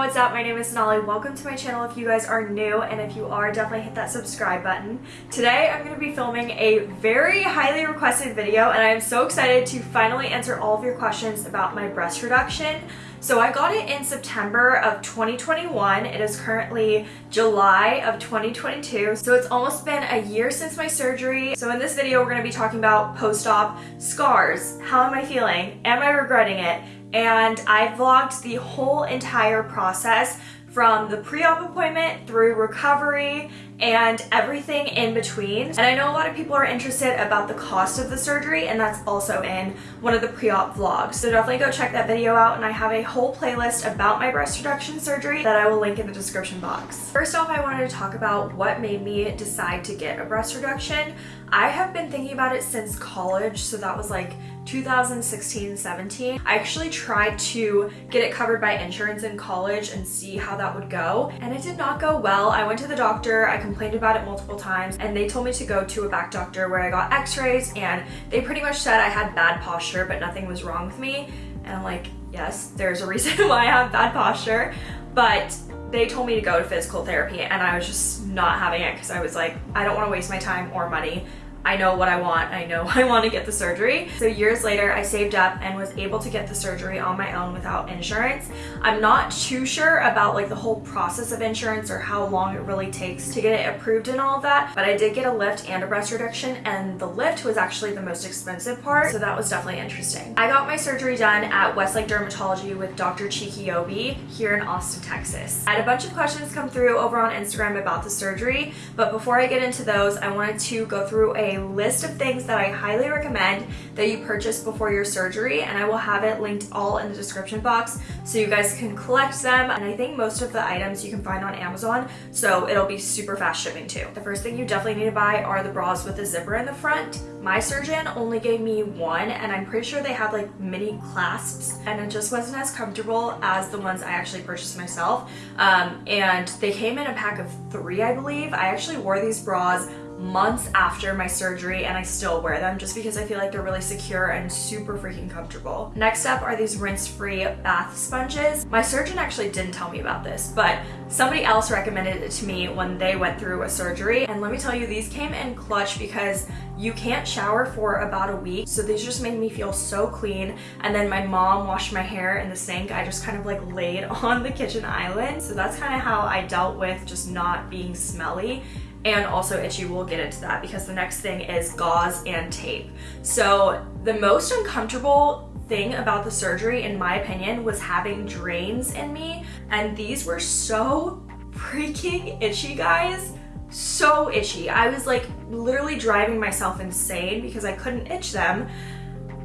what's up? My name is Sonali. Welcome to my channel if you guys are new, and if you are, definitely hit that subscribe button. Today, I'm going to be filming a very highly requested video, and I am so excited to finally answer all of your questions about my breast reduction. So I got it in September of 2021. It is currently July of 2022. So it's almost been a year since my surgery. So in this video, we're going to be talking about post-op scars. How am I feeling? Am I regretting it? And I vlogged the whole entire process from the pre-op appointment through recovery and everything in between. And I know a lot of people are interested about the cost of the surgery and that's also in one of the pre-op vlogs. So definitely go check that video out and I have a whole playlist about my breast reduction surgery that I will link in the description box. First off, I wanted to talk about what made me decide to get a breast reduction. I have been thinking about it since college, so that was like 2016-17. I actually tried to get it covered by insurance in college and see how that would go, and it did not go well. I went to the doctor, I complained about it multiple times, and they told me to go to a back doctor where I got x-rays, and they pretty much said I had bad posture, but nothing was wrong with me. And I'm like, yes, there's a reason why I have bad posture, but they told me to go to physical therapy and I was just not having it because I was like, I don't want to waste my time or money I know what I want. I know I want to get the surgery. So years later, I saved up and was able to get the surgery on my own without insurance. I'm not too sure about like the whole process of insurance or how long it really takes to get it approved and all of that, but I did get a lift and a breast reduction and the lift was actually the most expensive part, so that was definitely interesting. I got my surgery done at Westlake Dermatology with Dr. Chike-Obi here in Austin, Texas. I had a bunch of questions come through over on Instagram about the surgery, but before I get into those, I wanted to go through a a list of things that I highly recommend that you purchase before your surgery and I will have it linked all in the description box so you guys can collect them and I think most of the items you can find on Amazon so it'll be super fast shipping too. The first thing you definitely need to buy are the bras with the zipper in the front. My surgeon only gave me one and I'm pretty sure they had like mini clasps and it just wasn't as comfortable as the ones I actually purchased myself um, and they came in a pack of three I believe. I actually wore these bras months after my surgery and I still wear them just because I feel like they're really secure and super freaking comfortable. Next up are these rinse-free bath sponges. My surgeon actually didn't tell me about this, but somebody else recommended it to me when they went through a surgery. And let me tell you, these came in clutch because you can't shower for about a week. So these just made me feel so clean. And then my mom washed my hair in the sink. I just kind of like laid on the kitchen island. So that's kind of how I dealt with just not being smelly and also itchy. We'll get into that because the next thing is gauze and tape. So the most uncomfortable thing about the surgery, in my opinion, was having drains in me. And these were so freaking itchy, guys. So itchy. I was like literally driving myself insane because I couldn't itch them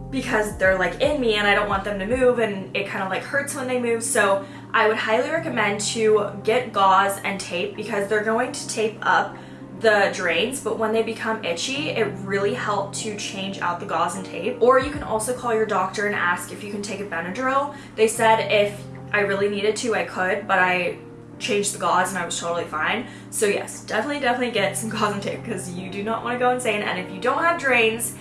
because they're like in me and I don't want them to move and it kind of like hurts when they move. So I would highly recommend to get gauze and tape because they're going to tape up the drains, but when they become itchy, it really helped to change out the gauze and tape. Or you can also call your doctor and ask if you can take a Benadryl. They said if I really needed to, I could, but I changed the gauze and I was totally fine. So yes, definitely, definitely get some gauze and tape because you do not want to go insane. And if you don't have drains,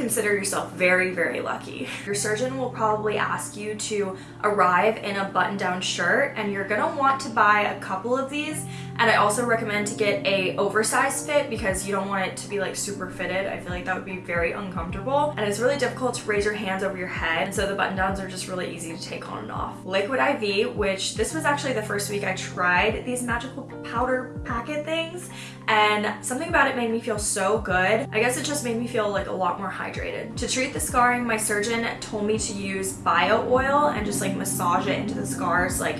consider yourself very, very lucky. Your surgeon will probably ask you to arrive in a button-down shirt and you're gonna want to buy a couple of these and I also recommend to get a oversized fit because you don't want it to be like super fitted. I feel like that would be very uncomfortable and it's really difficult to raise your hands over your head and so the button downs are just really easy to take on and off. Liquid IV, which this was actually the first week I tried these magical powder packet things and something about it made me feel so good. I guess it just made me feel like a lot more hydrated. To treat the scarring, my surgeon told me to use bio oil and just like massage it into the scars like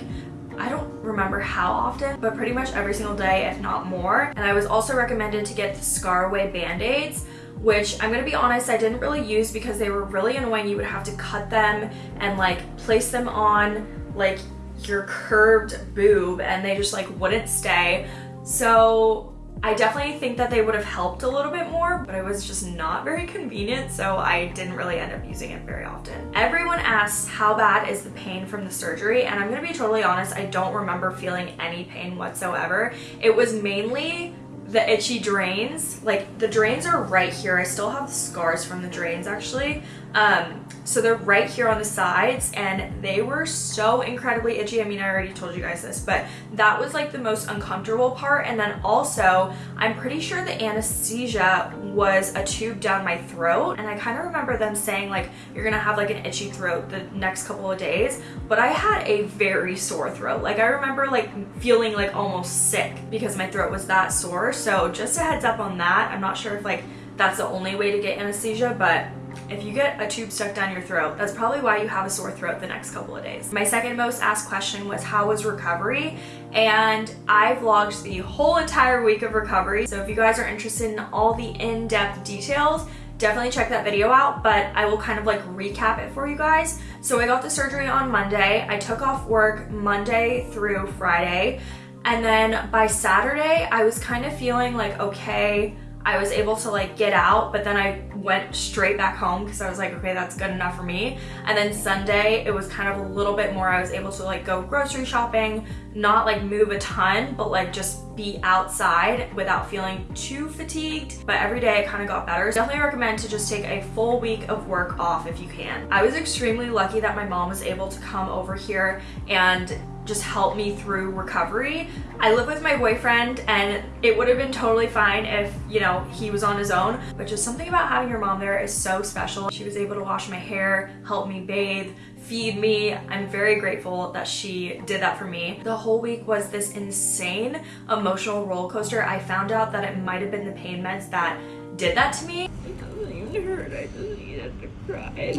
I don't remember how often, but pretty much every single day, if not more. And I was also recommended to get the ScarAway Band-Aids, which I'm gonna be honest, I didn't really use because they were really annoying. You would have to cut them and like place them on like your curved boob and they just like wouldn't stay. So I definitely think that they would have helped a little bit more, but it was just not very convenient, so I didn't really end up using it very often. Everyone asks how bad is the pain from the surgery, and I'm gonna be totally honest, I don't remember feeling any pain whatsoever. It was mainly the itchy drains. Like the drains are right here. I still have scars from the drains actually. Um, so they're right here on the sides and they were so incredibly itchy. I mean, I already told you guys this, but that was like the most uncomfortable part. And then also, I'm pretty sure the anesthesia was a tube down my throat. And I kind of remember them saying like, you're gonna have like an itchy throat the next couple of days. But I had a very sore throat. Like I remember like feeling like almost sick because my throat was that sore. So just a heads up on that. I'm not sure if like that's the only way to get anesthesia, but if you get a tube stuck down your throat, that's probably why you have a sore throat the next couple of days. My second most asked question was how was recovery? And I vlogged the whole entire week of recovery. So if you guys are interested in all the in-depth details, definitely check that video out, but I will kind of like recap it for you guys. So I got the surgery on Monday. I took off work Monday through Friday. And then by Saturday, I was kind of feeling like, okay, I was able to like get out, but then I went straight back home because I was like, okay, that's good enough for me. And then Sunday, it was kind of a little bit more, I was able to like go grocery shopping, not like move a ton, but like just be outside without feeling too fatigued. But every day I kind of got better. So definitely recommend to just take a full week of work off if you can. I was extremely lucky that my mom was able to come over here and just help me through recovery. I live with my boyfriend and it would have been totally fine if, you know, he was on his own, but just something about having your mom there is so special. She was able to wash my hair, help me bathe, feed me. I'm very grateful that she did that for me. The whole week was this insane emotional roller coaster. I found out that it might have been the pain meds that did that to me. It doesn't even hurt. I just needed to cry, I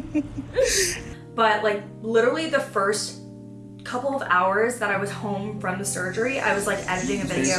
think. but like literally the first couple of hours that I was home from the surgery, I was like editing a video.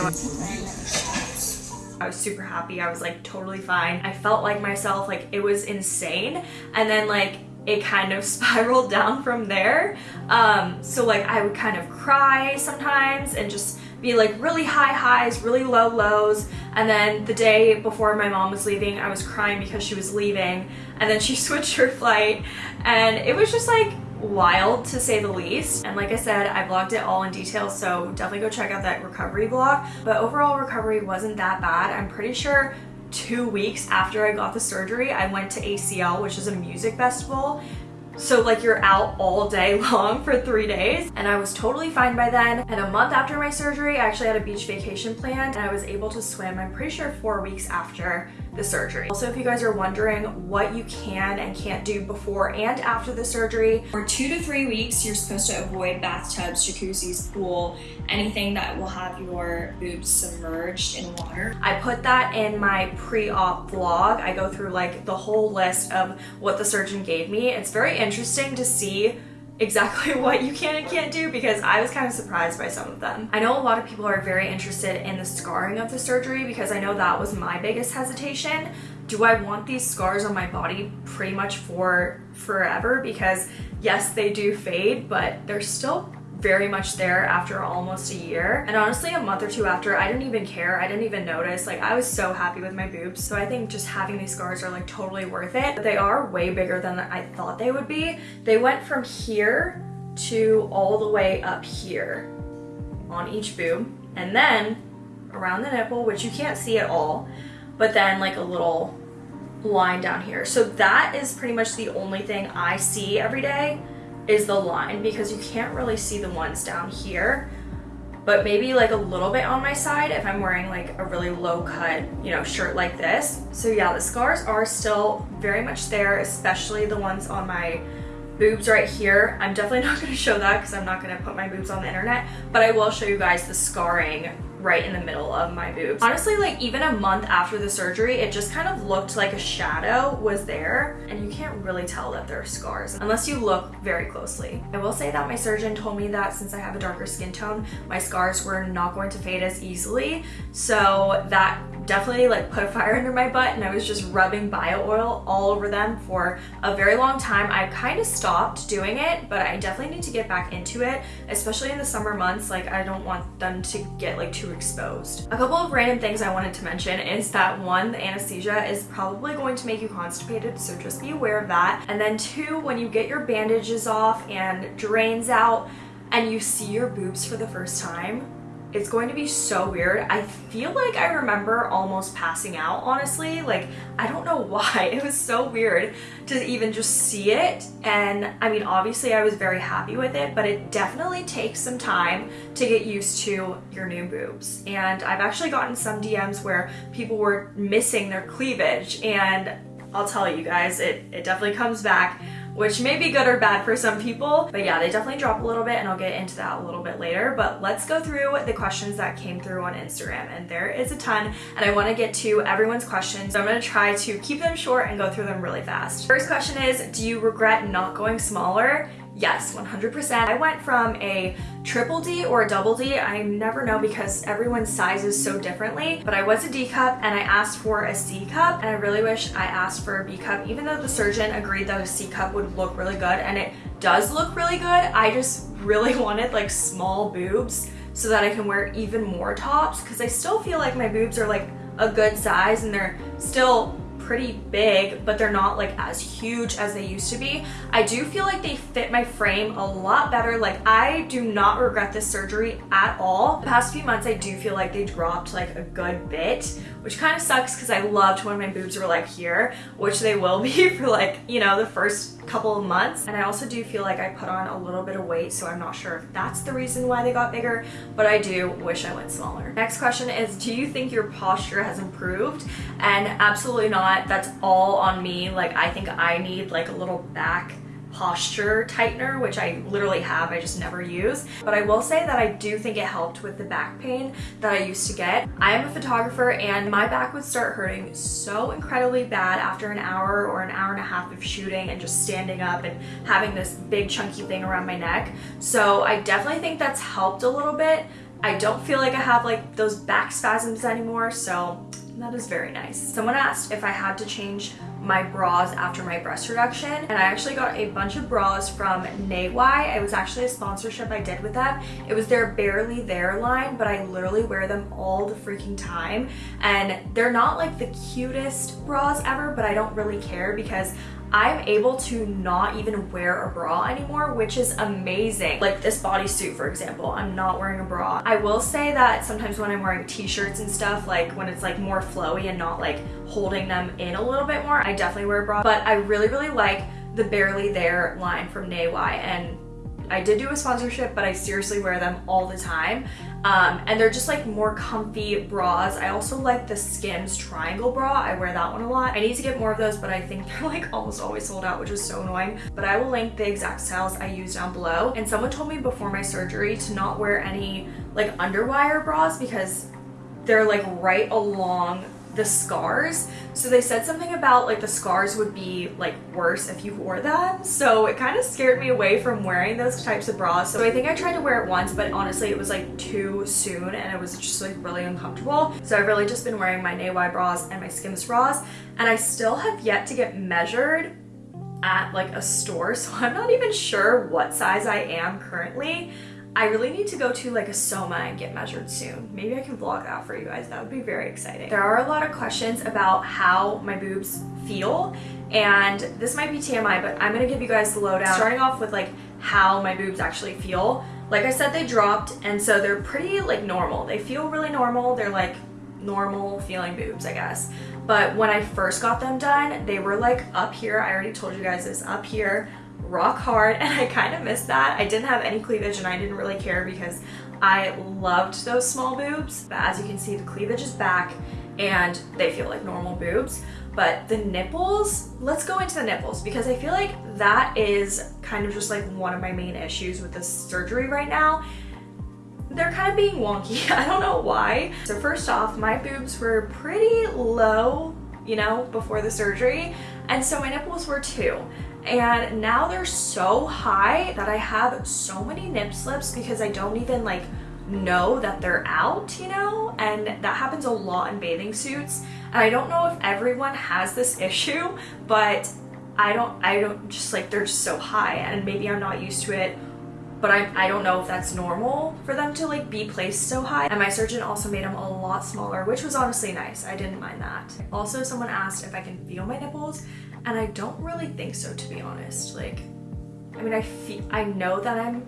I was super happy. I was like totally fine. I felt like myself, like it was insane. And then like it kind of spiraled down from there. Um, so like I would kind of cry sometimes and just be like really high highs, really low lows. And then the day before my mom was leaving, I was crying because she was leaving. And then she switched her flight. And it was just like wild to say the least. And like I said, I vlogged it all in detail, so definitely go check out that recovery vlog. But overall recovery wasn't that bad. I'm pretty sure two weeks after I got the surgery, I went to ACL, which is a music festival. So like you're out all day long for three days and I was totally fine by then. And a month after my surgery, I actually had a beach vacation planned and I was able to swim, I'm pretty sure four weeks after the surgery. Also, if you guys are wondering what you can and can't do before and after the surgery, for two to three weeks, you're supposed to avoid bathtubs, jacuzzis, pool, anything that will have your boobs submerged in water. I put that in my pre-op vlog. I go through like the whole list of what the surgeon gave me. It's very interesting to see exactly what you can and can't do because I was kind of surprised by some of them. I know a lot of people are very interested in the scarring of the surgery because I know that was my biggest hesitation. Do I want these scars on my body pretty much for forever? Because yes, they do fade, but they're still very much there after almost a year. And honestly, a month or two after, I didn't even care. I didn't even notice. Like, I was so happy with my boobs. So I think just having these scars are like totally worth it. But they are way bigger than I thought they would be. They went from here to all the way up here on each boob. And then around the nipple, which you can't see at all, but then like a little line down here. So that is pretty much the only thing I see every day is the line because you can't really see the ones down here but maybe like a little bit on my side if I'm wearing like a really low cut, you know, shirt like this. So yeah, the scars are still very much there, especially the ones on my boobs right here. I'm definitely not gonna show that because I'm not gonna put my boobs on the internet, but I will show you guys the scarring right in the middle of my boobs. Honestly, like even a month after the surgery, it just kind of looked like a shadow was there and you can't really tell that there are scars unless you look very closely. I will say that my surgeon told me that since I have a darker skin tone, my scars were not going to fade as easily. So that definitely like put a fire under my butt and I was just rubbing bio oil all over them for a very long time. I kind of stopped doing it, but I definitely need to get back into it, especially in the summer months. Like I don't want them to get like too exposed. A couple of random things I wanted to mention is that one, the anesthesia is probably going to make you constipated, so just be aware of that. And then two, when you get your bandages off and drains out and you see your boobs for the first time, it's going to be so weird. I feel like I remember almost passing out, honestly. Like, I don't know why. It was so weird to even just see it. And I mean, obviously I was very happy with it, but it definitely takes some time to get used to your new boobs. And I've actually gotten some DMs where people were missing their cleavage and I'll tell you guys, it, it definitely comes back which may be good or bad for some people. But yeah, they definitely drop a little bit and I'll get into that a little bit later. But let's go through the questions that came through on Instagram. And there is a ton and I wanna get to everyone's questions. So I'm gonna try to keep them short and go through them really fast. First question is, do you regret not going smaller? Yes, 100%. I went from a triple D or a double D. I never know because everyone's sizes so differently, but I was a D cup and I asked for a C cup and I really wish I asked for a B cup, even though the surgeon agreed that a C cup would look really good and it does look really good. I just really wanted like small boobs so that I can wear even more tops because I still feel like my boobs are like a good size and they're still pretty big, but they're not like as huge as they used to be. I do feel like they fit my frame a lot better. Like I do not regret this surgery at all. The past few months, I do feel like they dropped like a good bit, which kind of sucks because I loved when my boobs were like here, which they will be for like, you know, the first couple of months. And I also do feel like I put on a little bit of weight, so I'm not sure if that's the reason why they got bigger, but I do wish I went smaller. Next question is, do you think your posture has improved? And absolutely not. That's all on me. Like, I think I need like a little back posture tightener, which I literally have, I just never use. But I will say that I do think it helped with the back pain that I used to get. I am a photographer and my back would start hurting so incredibly bad after an hour or an hour and a half of shooting and just standing up and having this big chunky thing around my neck. So I definitely think that's helped a little bit. I don't feel like I have like those back spasms anymore, so that is very nice. Someone asked if I had to change my bras after my breast reduction and I actually got a bunch of bras from Neiwai. It was actually a sponsorship I did with them. It was their Barely There line but I literally wear them all the freaking time and they're not like the cutest bras ever but I don't really care because I'm able to not even wear a bra anymore, which is amazing. Like this bodysuit, for example, I'm not wearing a bra. I will say that sometimes when I'm wearing t-shirts and stuff, like when it's like more flowy and not like holding them in a little bit more, I definitely wear a bra. But I really, really like the Barely There line from Neiwai and I did do a sponsorship, but I seriously wear them all the time. Um, and they're just like more comfy bras. I also like the Skims triangle bra. I wear that one a lot. I need to get more of those, but I think they're like almost always sold out, which is so annoying. But I will link the exact styles I use down below. And someone told me before my surgery to not wear any like underwire bras because they're like right along the scars. So they said something about like the scars would be like worse if you wore them. So it kind of scared me away from wearing those types of bras. So I think I tried to wear it once, but honestly it was like too soon and it was just like really uncomfortable. So I've really just been wearing my Neiwai bras and my Skims bras and I still have yet to get measured at like a store. So I'm not even sure what size I am currently. I really need to go to like a Soma and get measured soon. Maybe I can vlog that for you guys. That would be very exciting. There are a lot of questions about how my boobs feel and this might be TMI, but I'm gonna give you guys the lowdown. Starting off with like how my boobs actually feel. Like I said, they dropped and so they're pretty like normal. They feel really normal. They're like normal feeling boobs, I guess. But when I first got them done, they were like up here. I already told you guys this, up here rock hard and I kind of missed that. I didn't have any cleavage and I didn't really care because I loved those small boobs. But as you can see, the cleavage is back and they feel like normal boobs. But the nipples, let's go into the nipples because I feel like that is kind of just like one of my main issues with this surgery right now. They're kind of being wonky. I don't know why. So first off, my boobs were pretty low, you know, before the surgery. And so my nipples were too and now they're so high that I have so many nip slips because I don't even like know that they're out, you know? And that happens a lot in bathing suits. And I don't know if everyone has this issue, but I don't, I don't just like, they're just so high and maybe I'm not used to it but I, I don't know if that's normal for them to like be placed so high. And my surgeon also made them a lot smaller, which was honestly nice. I didn't mind that. Also, someone asked if I can feel my nipples and I don't really think so, to be honest. Like, I mean, I feel, I know that I'm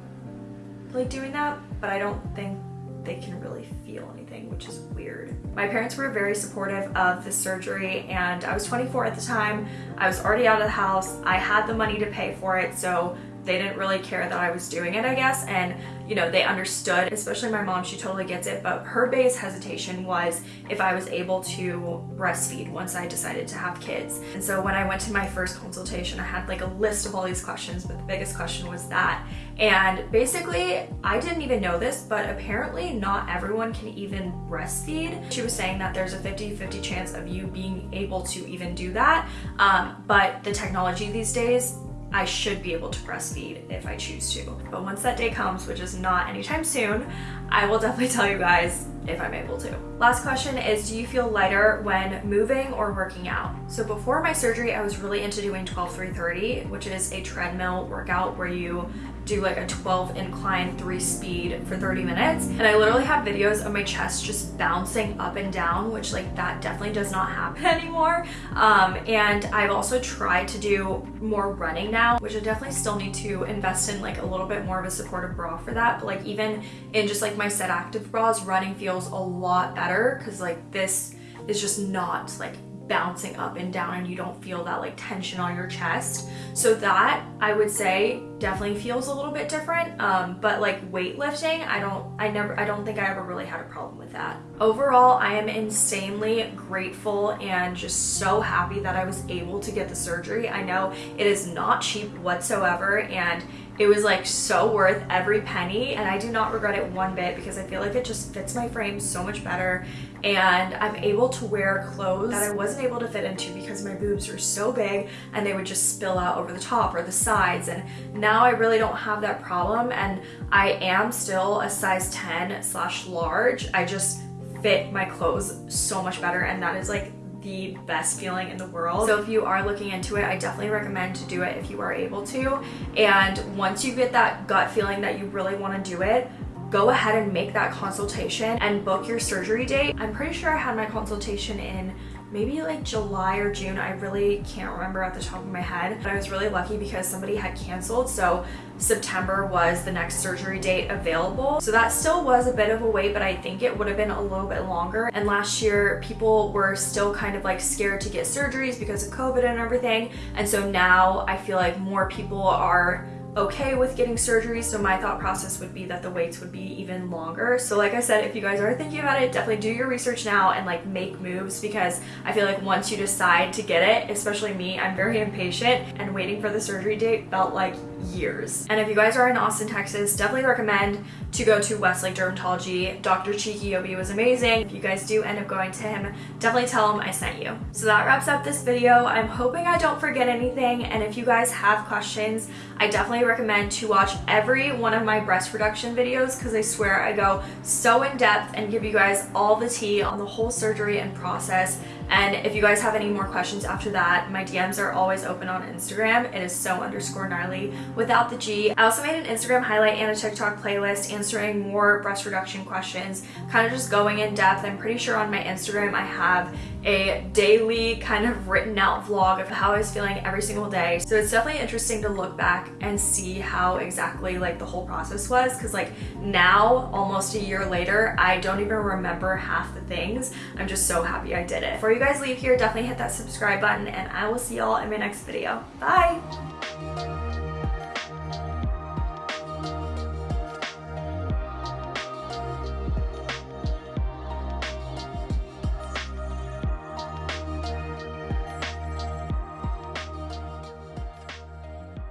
like doing that, but I don't think they can really feel anything, which is weird. My parents were very supportive of the surgery and I was 24 at the time. I was already out of the house. I had the money to pay for it, so they didn't really care that I was doing it, I guess. And, you know, they understood, especially my mom, she totally gets it. But her biggest hesitation was if I was able to breastfeed once I decided to have kids. And so when I went to my first consultation, I had like a list of all these questions, but the biggest question was that. And basically, I didn't even know this, but apparently not everyone can even breastfeed. She was saying that there's a 50-50 chance of you being able to even do that. Um, but the technology these days I should be able to breastfeed if I choose to. But once that day comes, which is not anytime soon, I will definitely tell you guys if I'm able to. Last question is, do you feel lighter when moving or working out? So before my surgery, I was really into doing 12-3-30, which is a treadmill workout where you do like a 12 incline, three speed for 30 minutes. And I literally have videos of my chest just bouncing up and down, which like that definitely does not happen anymore. Um, and I've also tried to do more running now, which I definitely still need to invest in like a little bit more of a supportive bra for that. But like even in just like my set active bras, running feels a lot better because like this is just not like bouncing up and down and you don't feel that like tension on your chest. So that I would say definitely feels a little bit different. Um, but like weightlifting, I don't, I never, I don't think I ever really had a problem with that. Overall, I am insanely grateful and just so happy that I was able to get the surgery. I know it is not cheap whatsoever and it was like so worth every penny and I do not regret it one bit because I feel like it just fits my frame so much better and I'm able to wear clothes that I wasn't able to fit into because my boobs were so big and they would just spill out over the top or the sides and now I really don't have that problem and I am still a size 10 slash large. I just fit my clothes so much better and that is like the best feeling in the world. So if you are looking into it, I definitely recommend to do it if you are able to. And once you get that gut feeling that you really want to do it, go ahead and make that consultation and book your surgery date. I'm pretty sure I had my consultation in maybe like July or June. I really can't remember at the top of my head, but I was really lucky because somebody had canceled. So September was the next surgery date available. So that still was a bit of a wait, but I think it would have been a little bit longer. And last year, people were still kind of like scared to get surgeries because of COVID and everything. And so now I feel like more people are okay with getting surgery so my thought process would be that the waits would be even longer. So like I said if you guys are thinking about it definitely do your research now and like make moves because I feel like once you decide to get it especially me I'm very impatient and waiting for the surgery date felt like years. And if you guys are in Austin Texas definitely recommend to go to Westlake Dermatology. Dr. Chike was amazing. If you guys do end up going to him definitely tell him I sent you. So that wraps up this video. I'm hoping I don't forget anything. And if you guys have questions I definitely recommend to watch every one of my breast reduction videos because I swear I go so in depth and give you guys all the tea on the whole surgery and process. And if you guys have any more questions after that, my DMs are always open on Instagram. It is so underscore gnarly without the G. I also made an Instagram highlight and a TikTok playlist answering more breast reduction questions, kind of just going in depth. I'm pretty sure on my Instagram I have a daily kind of written out vlog of how I was feeling every single day. So it's definitely interesting to look back and see how exactly like the whole process was because like now almost a year later I don't even remember half the things. I'm just so happy I did it. Before you guys leave here definitely hit that subscribe button and I will see y'all in my next video. Bye!